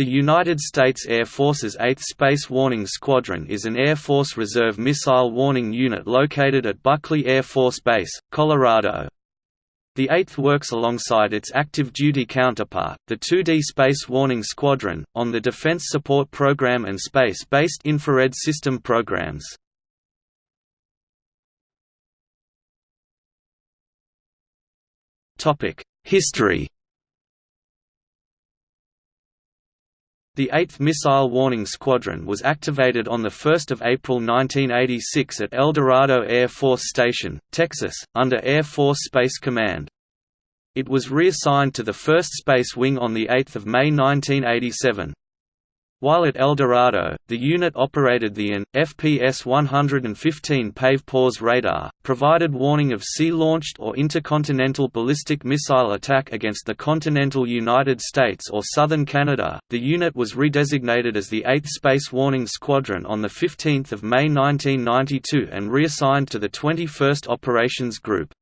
The United States Air Force's 8th Space Warning Squadron is an Air Force Reserve missile warning unit located at Buckley Air Force Base, Colorado. The 8th works alongside its active duty counterpart, the 2D Space Warning Squadron, on the Defense Support Program and Space-based Infrared System programs. History The 8th Missile Warning Squadron was activated on 1 April 1986 at El Dorado Air Force Station, Texas, under Air Force Space Command. It was reassigned to the 1st Space Wing on 8 May 1987. While at El Dorado, the unit operated the AN, FPS-115 PAVE PAWS radar, provided warning of sea-launched or intercontinental ballistic missile attack against the continental United States or southern Canada. The unit was redesignated as the 8th Space Warning Squadron on 15 May 1992 and reassigned to the 21st Operations Group.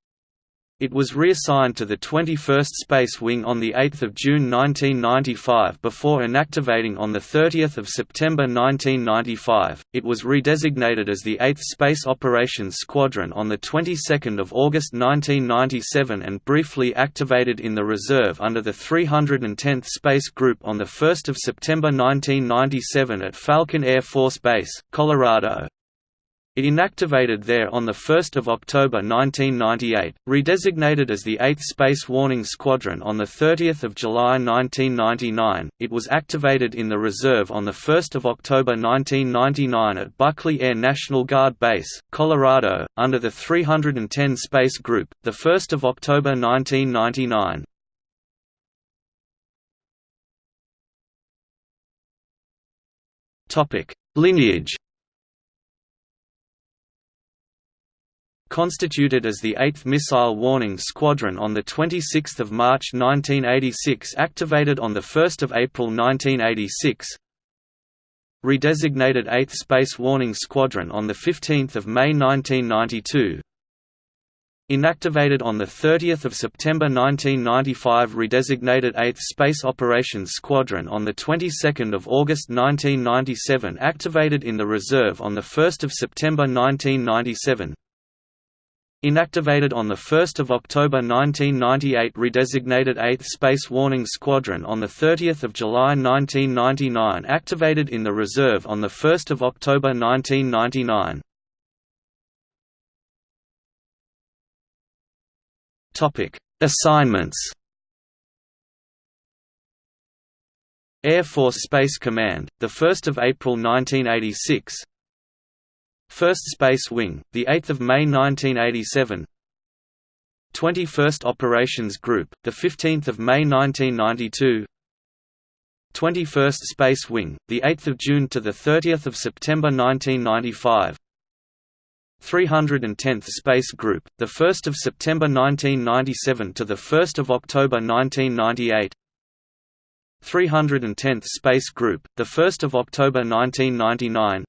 It was reassigned to the 21st Space Wing on 8 June 1995 before inactivating on 30 September 1995. It was redesignated as the 8th Space Operations Squadron on the 22nd of August 1997 and briefly activated in the reserve under the 310th Space Group on 1 September 1997 at Falcon Air Force Base, Colorado. It inactivated there on 1 October 1998, redesignated as the 8th Space Warning Squadron on 30 July 1999. It was activated in the reserve on 1 October 1999 at Buckley Air National Guard Base, Colorado, under the 310 Space Group, 1 October 1999. Lineage constituted as the 8th Missile Warning Squadron on 26 March 1986 activated on 1 April 1986 Redesignated 8th Space Warning Squadron on 15 May 1992 Inactivated on 30 September 1995 Redesignated 8th Space Operations Squadron on of August 1997 Activated in the reserve on 1 September 1997 Inactivated on 1 October 1998 redesignated 8th Space Warning Squadron on 30 July 1999 activated in the reserve on 1 October 1999. Assignments Air Force Space Command, 1 April 1986 1st Space Wing, 8 May 1987 21st Operations Group, 15 May 1992 21st Space Wing, 8 June to 30 September 1995 310th Space Group, 1 September 1997 to 1 October 1998 310th Space Group, 1 October 1999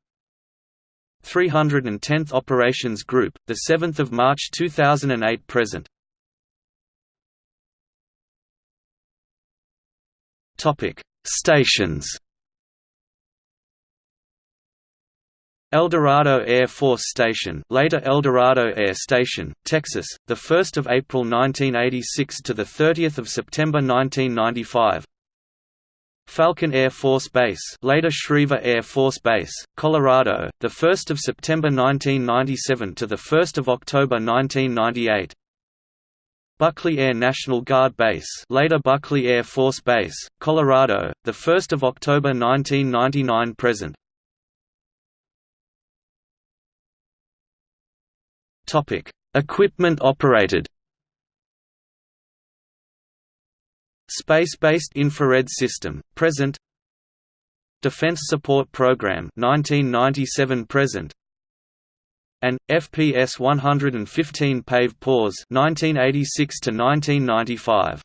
310th Operations Group, 7 March 2008 present. Stations El Dorado Air Force Station, later El Dorado Air Station, Texas, the 1st of April 1986 to the 30th of September 1995. Falcon Air Force Base, later Schriever Air Force Base, Colorado, the 1st of September 1997 to the 1st of October 1998. Buckley Air National Guard Base, later Buckley Air Force Base, Colorado, the 1st of October 1999 present. Topic: Equipment operated. Space-based infrared system, present. Defense Support Program 1997 present. And FPS 115 PAVE PAWS 1986 to 1995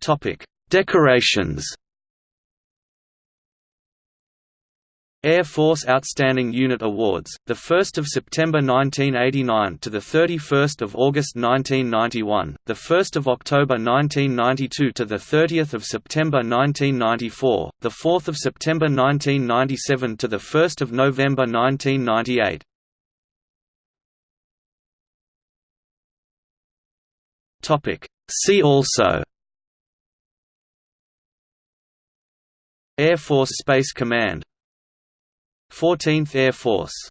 Topic Decorations Air Force Outstanding Unit Awards, the 1st of September 1989 to the 31st of August 1991, the 1st of October 1992 to the 30th of September 1994, the 4th of September 1997 to the 1st of November 1998. Topic See also Air Force Space Command 14th Air Force